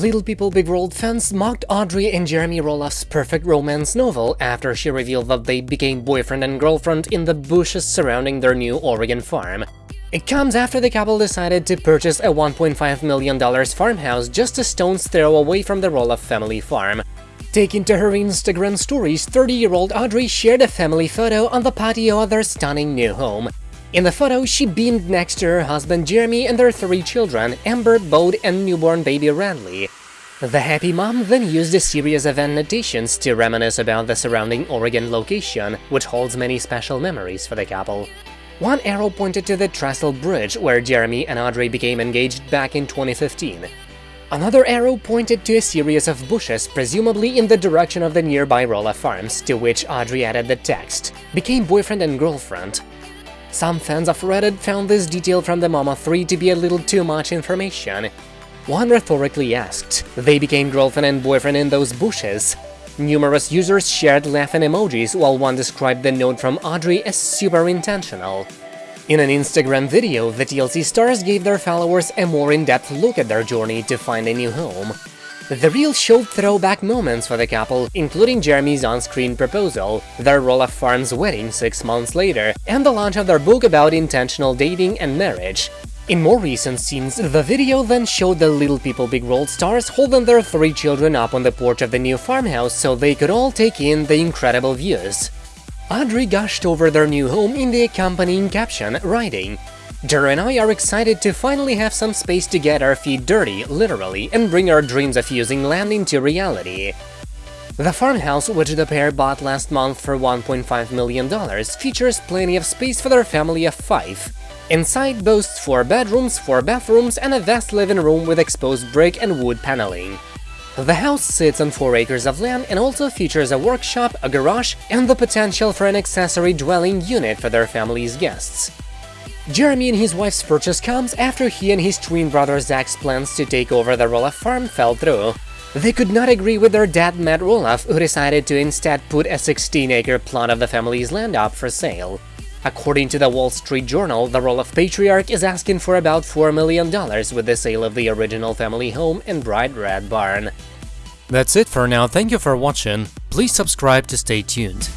Little People Big World fans mocked Audrey and Jeremy Roloff's perfect romance novel after she revealed that they became boyfriend and girlfriend in the bushes surrounding their new Oregon farm. It comes after the couple decided to purchase a $1.5 million farmhouse just a stone's throw away from the Roloff family farm. Taking to her Instagram stories, 30-year-old Audrey shared a family photo on the patio of their stunning new home. In the photo, she beamed next to her husband Jeremy and their three children, Ember, Bode, and newborn baby Radley. The happy mom then used a series of annotations to reminisce about the surrounding Oregon location, which holds many special memories for the couple. One arrow pointed to the Trestle Bridge, where Jeremy and Audrey became engaged back in 2015. Another arrow pointed to a series of bushes, presumably in the direction of the nearby Roloff Farms, to which Audrey added the text, became boyfriend and girlfriend. Some fans of Reddit found this detail from the Mama 3 to be a little too much information. One rhetorically asked, they became girlfriend and boyfriend in those bushes. Numerous users shared laughing emojis, while one described the note from Audrey as super intentional. In an Instagram video, the TLC stars gave their followers a more in-depth look at their journey to find a new home. The reel showed throwback moments for the couple, including Jeremy's on-screen proposal, their Roloff Farms wedding six months later, and the launch of their book about intentional dating and marriage. In more recent scenes, the video then showed the Little People Big World stars holding their three children up on the porch of the new farmhouse so they could all take in the incredible views. Audrey gushed over their new home in the accompanying caption, writing, Dara and I are excited to finally have some space to get our feet dirty, literally, and bring our dreams of using land into reality. The farmhouse, which the pair bought last month for $1.5 million, features plenty of space for their family of five. Inside boasts four bedrooms, four bathrooms, and a vast living room with exposed brick and wood paneling. The house sits on 4 acres of land and also features a workshop, a garage, and the potential for an accessory dwelling unit for their family's guests. Jeremy and his wife's purchase comes after he and his twin brother Zach's plans to take over the Roloff farm fell through. They could not agree with their dad Matt Roloff, who decided to instead put a 16-acre plot of the family's land up for sale. According to the Wall Street Journal, the Roloff patriarch is asking for about $4 million with the sale of the original family home and bright red barn. That's it for now, thank you for watching, please subscribe to stay tuned.